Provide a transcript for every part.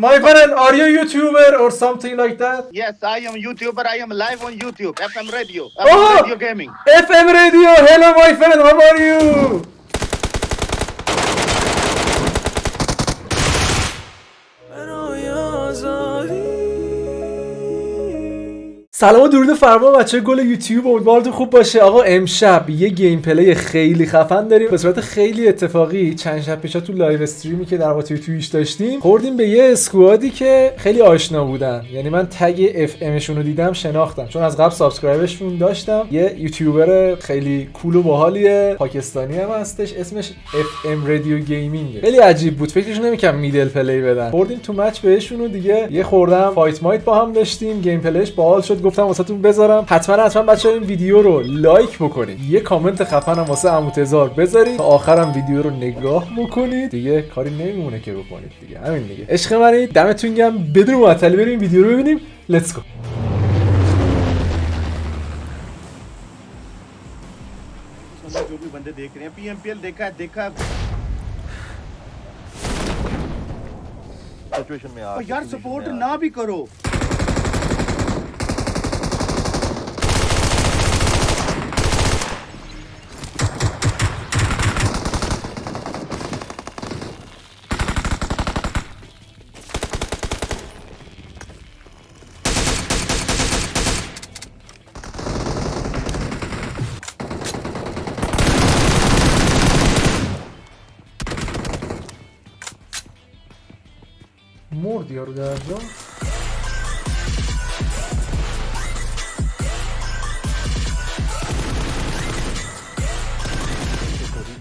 My friend, are you a YouTuber or something like that? Yes, I am YouTuber. I am live on YouTube. FM Radio. FM Oh! Radio Gaming. FM Radio, hello my friend, how are you? سلام و درود فرما بچه گل یوتیوب امیدوارتون خوب باشه. آقا امشب یه gameplay خیلی خفن داریم. به صورت خیلی اتفاقی چند شب پیشا تو live stream ی که در واقع توی Twitch داشتیم خوردیم به یه squad ی که خیلی آشنا بودن. یعنی من tag FM شون رو دیدم شناختم. چون از قبل subscribe شون داشتم. یه یوتیوبر خیلی cool و باحالیه پاکستانی هم هستش. اسمش FM Radio Gaming. خیلی عجیب بود. فکرش نمی‌کنم middle play بدن. خوردیم تو match بهشون و دیگه یه خوردم. fight مایت با هم داشتیم. gameplay ش باحال شد. گفتم واسهتون بذارم حتما حتما بچه‌ها این ویدیو رو لایک بکنید یه کامنت خفنم واسه عمو تزار بذارید تا آخرم ویدیو رو نگاه بکنید دیگه کاری نمیمونه که بکنید دیگه همین دیگه عشق منی دمتون گرم بدون معطلی بریم ویدیو رو ببینیم لتس گو जो भी बंदे देख रहे हैं पीएमपीएल देखा देखा सिचुएशन में और यार सपोर्ट ना भी करो di orgasmo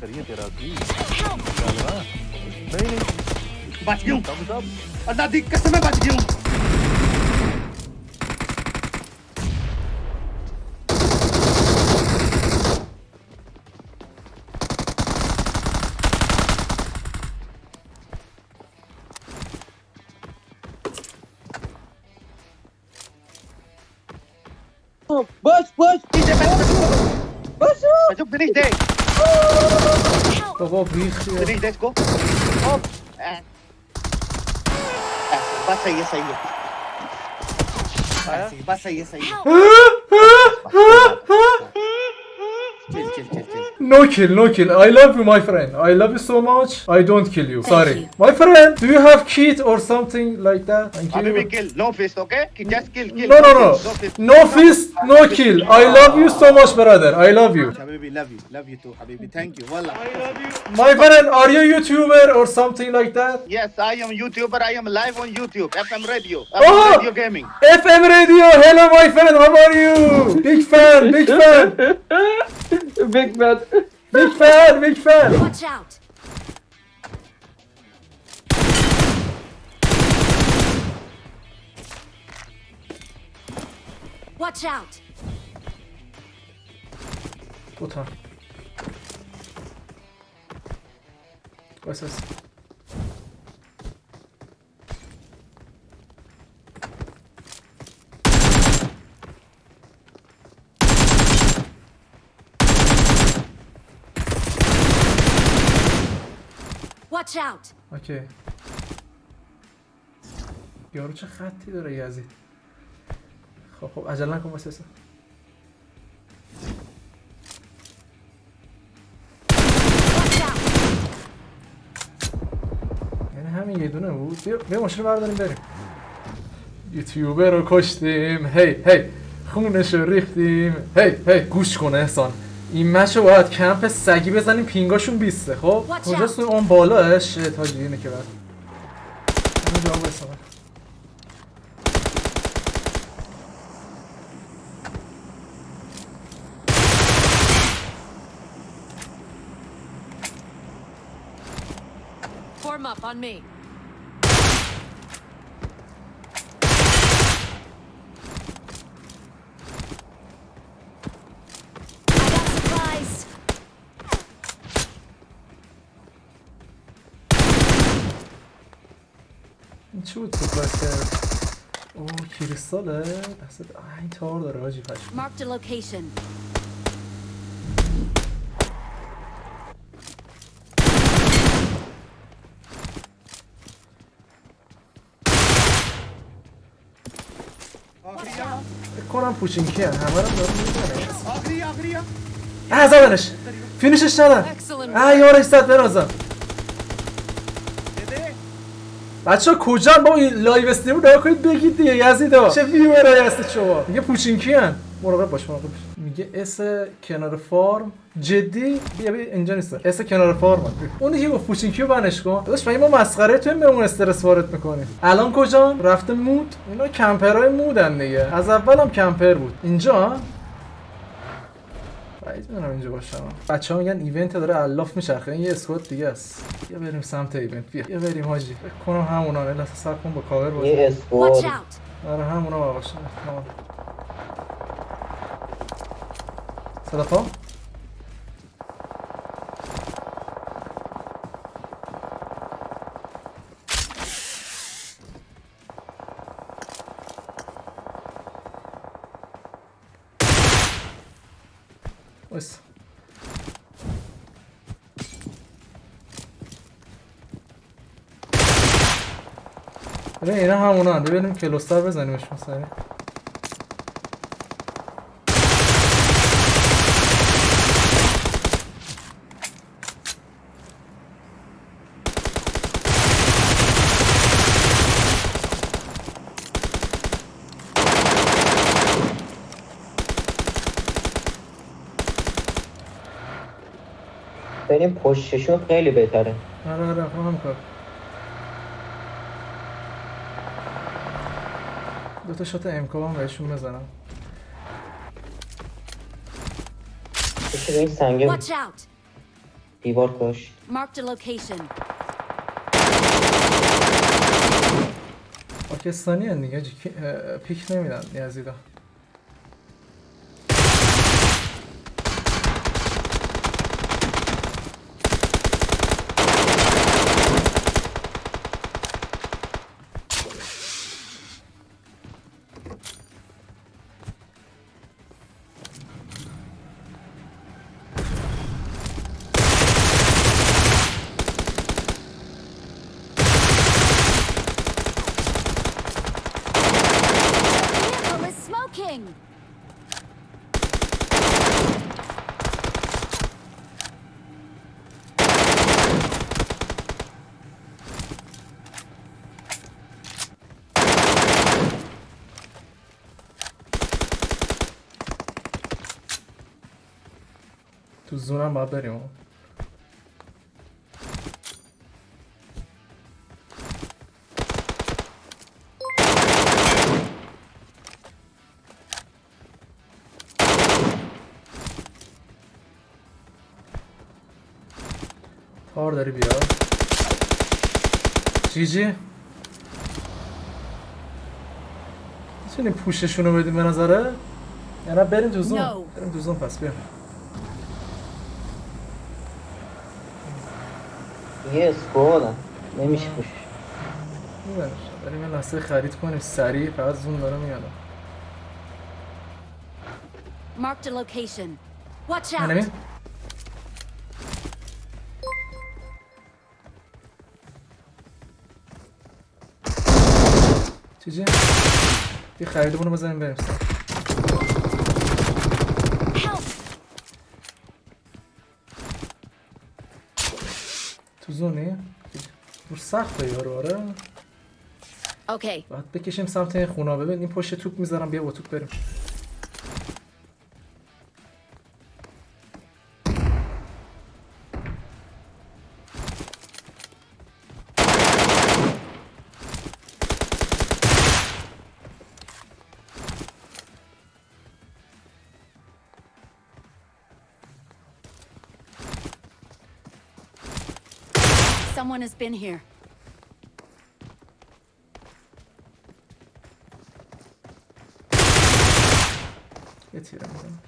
करिए तेरा भी नहीं नहीं बच गया बच गया Kogo भीख दिनेश देश को हॉप बस सही है सही है बस सही है सही है चल चल चल No kill, no kill. I love you, my friend. I love you so much. I don't kill you. Thank Sorry. You. My friend, do you have kit or something like that? Thank you. Abhi kill. No fist, okay? Just kill, kill. No, no, no. No fist, no, kill. I love you so much, brother. I love you. Habibi, love you. Love you too, Habibi. Thank you. Wallah. I love you. My friend, are you YouTuber or something like that? Yes, I am YouTuber. I am live on YouTube. FM Radio. FM oh! Radio Gaming. FM Radio. Hello, my friend. How are you? big fan, big fan. big fan. Big fan, big fan. Watch out! Watch out! دو تا بس بس Watch out! اوکی. یارو چه خطی داره یزید خب خب عجله نکن واسه! یعنی همین یه دونه بود. بیا, بیا ماشین رو برداریم بریم. یوتیوبر رو کشتیم. هی هی. خونش رو ریختیم. هی هی. گوش کن احسان. این مچ رو باید کمپ سگی بزنیم پینگاشون بیسته. خب کجاست اون بالاه شت حاجی اینه که بعد. اینو جواب Form up on me. چی بود تو بسته اوه کریستاله دستت این تار داره آجی پشم کنم پوچینکی هم همه رو دارم میزنه آخری آخری هم اه زدنش فینیشش ندن اه یارش زد برازم بچه ها کجا با این لایو استریم رو کنید بگید دیگه یزیدا چه ویورایی هستید شما؟ میگه پوچینکی هن. مراقب باش مراقب باش. میگه اس کنار فارم. جدی؟ بیا بیا اینجا نیست. اس کنار فارم اونی که گفت پوچینکی رو بنش کن. داداش مگه ما مسخره تو بهمون استرس وارد می‌کنیم. الان کجا رفته مود. اینا کمپرای مودن دیگه. از اول هم کمپر بود. اینجا؟ بعید می‌دونم اینجا باشم. بچه ها میگن ایونت داره الاف میچرخه این یه اسکواد دیگه است. بیا بریم سمت ایونت. بیا. بیا بریم حاجی. فکر کنم همونا. نه لحظه صبر کن با کاور بازی یه اسکواد. آره همونا باشه احتمال وایسا. ببین اینا همونا هم ببینیم کلوستر بزنیمش سریع بریم پشتشون خیلی بهتره. آره آره هم کار. دو تا شات هم بهشون بزنم. بشه به این سنگه. Watch out. دیوار location. پاکستانی هن دیگه پیک نمیدن یزیدا. تو زونم باید بریم تار داری بیا جی جی می‌تونیم پوششون رو بدیم به نظره؟ یا نه بریم تو زون No. بریم تو زون پس بیا یه اسکواد نمیشه پوش میبرش بریم یه لحظه خرید کنیم. سریع فقط زون داره میاد. Marked a location. Watch out. چی چی؟ یه خریدمون رو بزنیم بریم سر. زونی؟ دور سخته یارو آره Okay. باید بکشیم سمت خونا ببین این پشت توپ می‌ذارم بیا با توپ بریم Someone has been here. یه تیره می‌زنم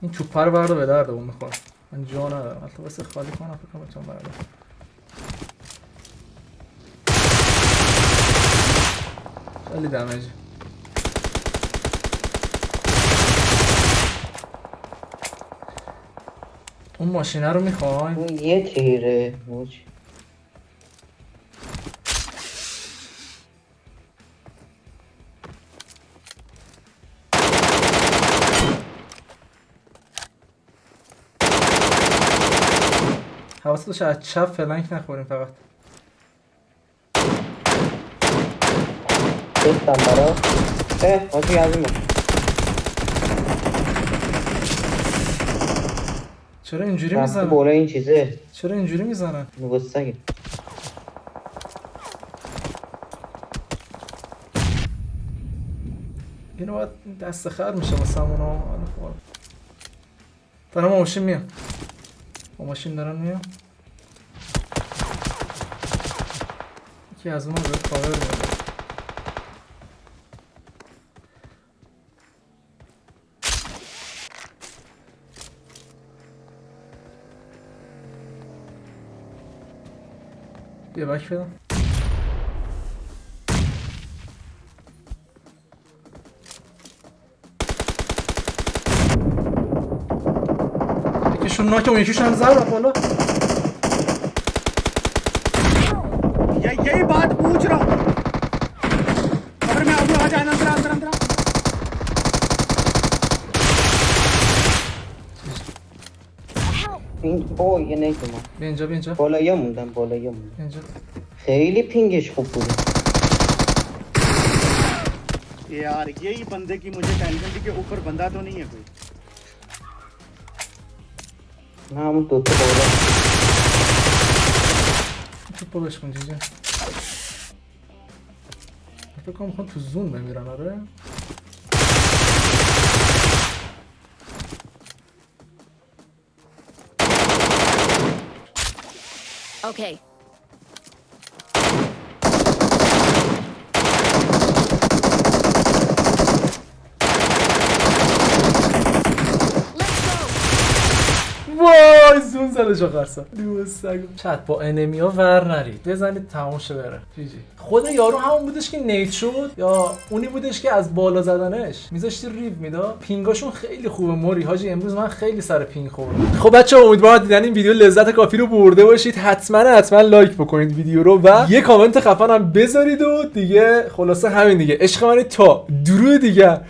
این توپه رو برده به درد اون می‌خواد من جا ندارم. حتی واسه خالی کنم فکر کنم بتونم برده. خیلی دمیجی اون ماشینه رو می‌خوایم اون یه تیره موج حواست باشه از چپ فلنک نخوریم فقط. گفتم برا. اه حاجی از این چرا اینجوری می‌زنن بالا این چیزه. چرا اینجوری می‌زنن نگستگه اینو باید دست خر میشه واسه همونو دارم با ماشین میام. با ماشین دارن میام. یکی از اون رو کاور میده ihr weich wieder? schon noch Junge, ich schon Seil davon, ne? Ja, jemand, gut, 핑어 얘네 있구만 왼쪽 왼쪽 볼라이어 문단 볼라이어 문단 왼쪽 헤일리 핑계 쇼프리 यार यही बंदे की मुझे टेंशन थी कि ऊपर बंदा तो नहीं है कोई। नाम तो तो बोला। तो परोश मुझे जा तो कम हम तो जून में मेरा ना रहा Okay. زده جا قرصا. چت با انمی ها ور نرید. بزنید تمام شه بره. جی جی. خود یارو همون بودش که نیت شد یا اونی بودش که از بالا زدنش؟ میذاشتی ریو میدا پینگاشون خیلی خوبه. موری حاجی امروز من خیلی سر پینگ خوردم. خب بچه امیدوارم دیدن این ویدیو لذت کافی رو برده باشید. حتما حتما لایک بکنید ویدیو رو و یه کامنت خفن هم بذارید و دیگه خلاصه همین دیگه. عشق من تا درود دیگه.